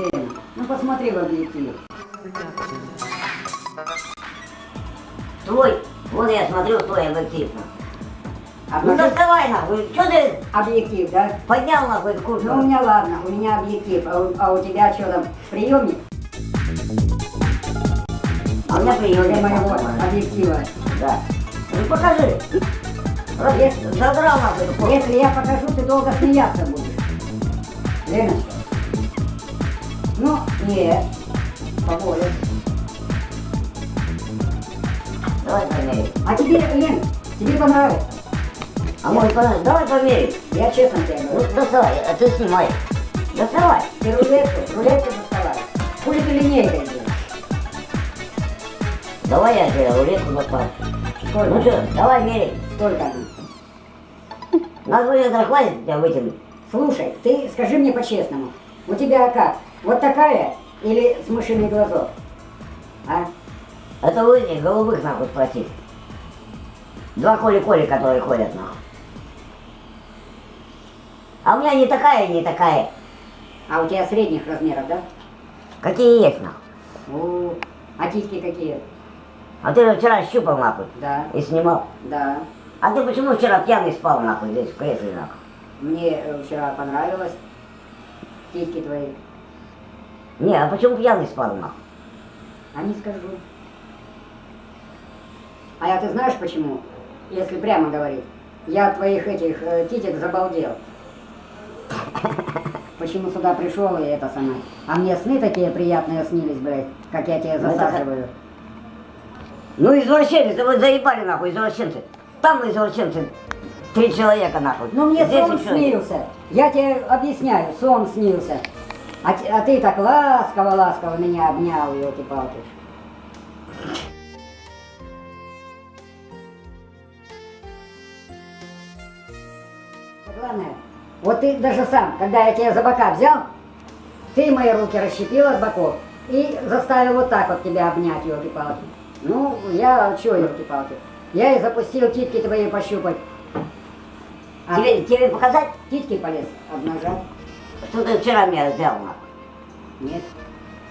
Лена, ну посмотри в объектив. Твой, вон я смотрю твой объектив. Ну Обнажи- доставай нахуй, что ты Объектив, да? поднял нахуй куртку? Ну у меня ладно, у меня объектив, а у, а у тебя что там, приемник? А у меня приемник. Моего объектива. Да. Ну покажи. Вот я задрал нахуй. Если я покажу, ты долго смеяться будешь. Леночка. Ну, нет. Поболее. Давай померим. А тебе, Лен, тебе понравится. А может понравится? Давай померим. Я честно тебе Ну говорю. доставай, а ты снимай. Доставай. Ты рулетку, рулетку доставай. Хули ты линейкой делаешь? Давай я тебе рулетку доставай. Сколько? Ну что, давай мерей. Сколько она? На двое это хватит тебя вытянуть. Слушай, ты скажи мне по-честному. У тебя как? Вот такая или с мышиный глазок? А? Это вы этих голубых нахуй спросить. Два коли-коли, которые ходят нахуй. А у меня не такая, не такая. А у тебя средних размеров, да? Какие есть нахуй. О, а титьки какие? А ты же вчера щупал нахуй Да, и снимал. да. А ты почему вчера пьяный спал нахуй здесь в кресле нахуй? Мне э, вчера понравилось. Титьки твои. Не, а почему пьяный спал нахуй? А не скажу. А я ты знаешь почему? Если прямо говорить. Я от твоих этих э, титек забалдел. Почему сюда пришел и это самое. А мне сны такие приятные снились, блядь, как я тебя Ну, засаживаю. Ну извращенцы, вы заебали нахуй, извращенцы. Там извращенцы. Три человека нахуй. Ну мне Здесь сон снился. Я тебе объясняю, сон снился. А, а ты так ласково-ласково меня обнял, елки-палки. Главное, вот ты даже сам, когда я тебя за бока взял, ты мои руки расщепил от боков и заставил вот так вот тебя обнять, елки-палки. Ну, я чё, елки-палки? Я и запустил титки твои пощупать. А Тебе, тебе показать, Титьки полез обнажать? Что ты вчера меня взял нахуй? Нет.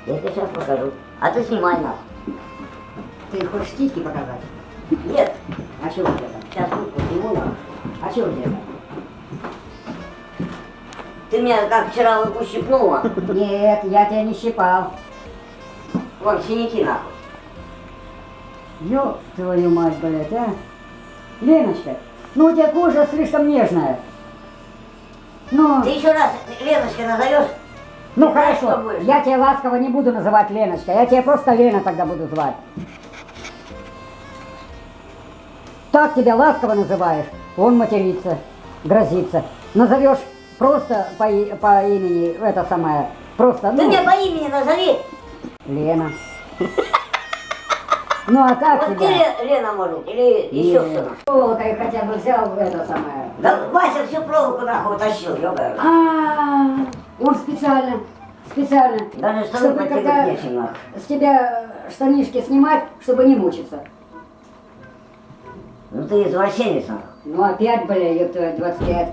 Я тебе сейчас покажу. А ты снимай нахуй. Ты хочешь титьки показать? Нет, А что у тебя там? сейчас руку сниму нахуй. А что у тебя там? Ты меня как вчера ущипнула. Нет, я тебя не щипал. Вон синяки нахуй. Ёб твою мать, блядь, а? Леночка, ну у тебя кожа слишком нежная. Ну, Ты еще раз Леночкой назовешь? ну знаешь, хорошо, будешь? я тебя ласково не буду называть Леночкой, я тебя просто Лена тогда буду звать. Так тебя ласково называешь, он матерится, грозится. Назовешь просто по, по имени, это самое, просто, Ты ну, меня по имени назови. Лена. Ну а как Вот тебя? Ле- Лена может, или еще кто-то. Проволокой хотя бы взял это самое. Да Вася всю проволоку нахуй утащил, ёбаный. А, он специально, специально, Даже штаны чтобы когда нечем с тебя штанишки снимать, чтобы не мучиться. Ну ты извращенец нахуй. Ну опять, бля, ёб твою, 25.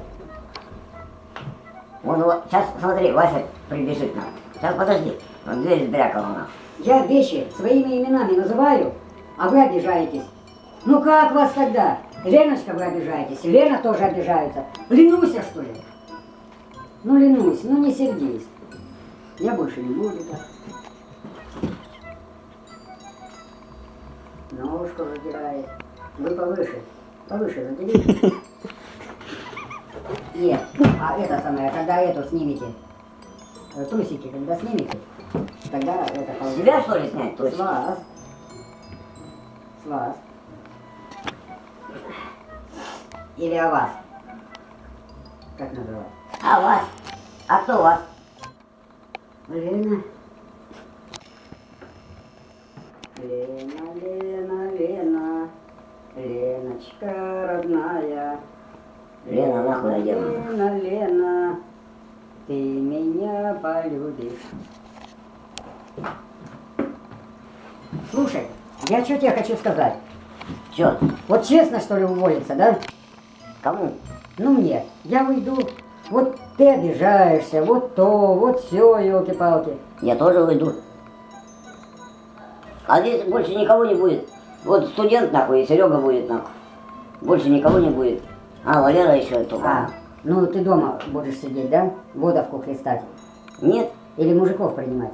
Вон, вот, сейчас смотри, Вася прибежит нахуй. Сейчас подожди. Он дверь сбрякала нахуй. Я вещи своими именами называю, а вы обижаетесь. Ну как вас тогда? Леночка, вы обижаетесь, Лена тоже обижается. Ленуся, что ли? Ну, ленусь, ну не сердись. Я больше не буду так. Ножку задирает. Вы повыше. Повыше задерите. Нет. А это самое, когда эту снимете, э, трусики, когда снимете, тогда это. Себя что ли снять? С вас. С вас. Или о вас. Как называть? А вас? А кто вас? Лена. Лена, Лена, Лена. Леночка родная. Лена, нахуй надела. Лена, Лена. Ты меня полюбишь. Слушай, я что тебе хочу сказать. Чё? Вот честно, что ли, уволиться, да? Кому? Ну мне. Я уйду Вот ты обижаешься, вот то, вот все, елки-палки. Я тоже уйду. А здесь больше никого не будет. Вот студент нахуй, и Серега будет нахуй. Больше никого не будет. А, Валера еще только. А, ну ты дома будешь сидеть, да? Водовку хлестать. Нет, Или мужиков принимать.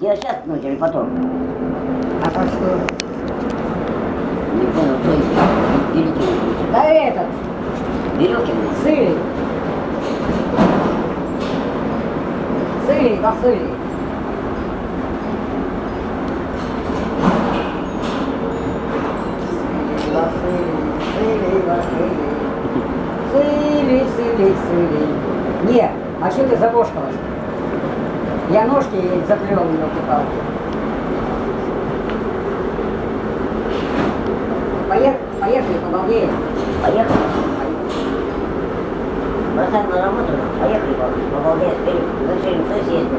Я сейчас, ну, или потом. А так что? Не понял, кто из великих. Да этот, Веревкин. Сылий. Сылий, да Сылий. Сылий, Сылий, Сылий. Не, а что ты забошкалась? Я ножки ей заплел, елки-палки. Поехали, поехали, побалдеем. Поехали. Бросаем на работу, поехали, побалдеем, вперед. Мы все съездим.